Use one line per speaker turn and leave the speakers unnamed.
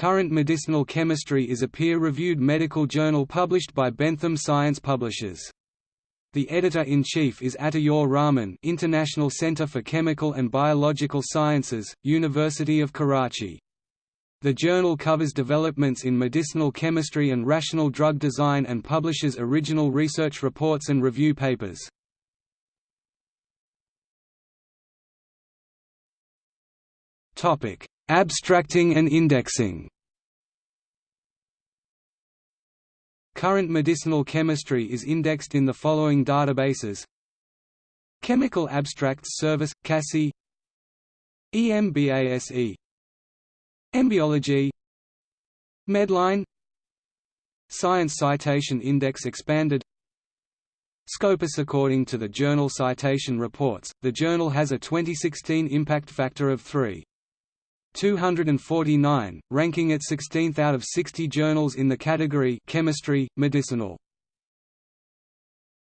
Current Medicinal Chemistry is a peer-reviewed medical journal published by Bentham Science Publishers. The editor-in-chief is Atta-ur-Rahman International Center for Chemical and Biological Sciences, University of Karachi. The journal covers developments in medicinal chemistry and rational drug design and publishes original research reports and review papers. Abstracting and indexing. Current medicinal chemistry is indexed in the following databases. Chemical Abstracts Service, CASSI EMBASE Embiology Medline. Science Citation Index Expanded. Scopus According to the Journal Citation Reports, the journal has a 2016 impact factor of 3. 249, ranking it 16th out of 60 journals in the category Chemistry, Medicinal.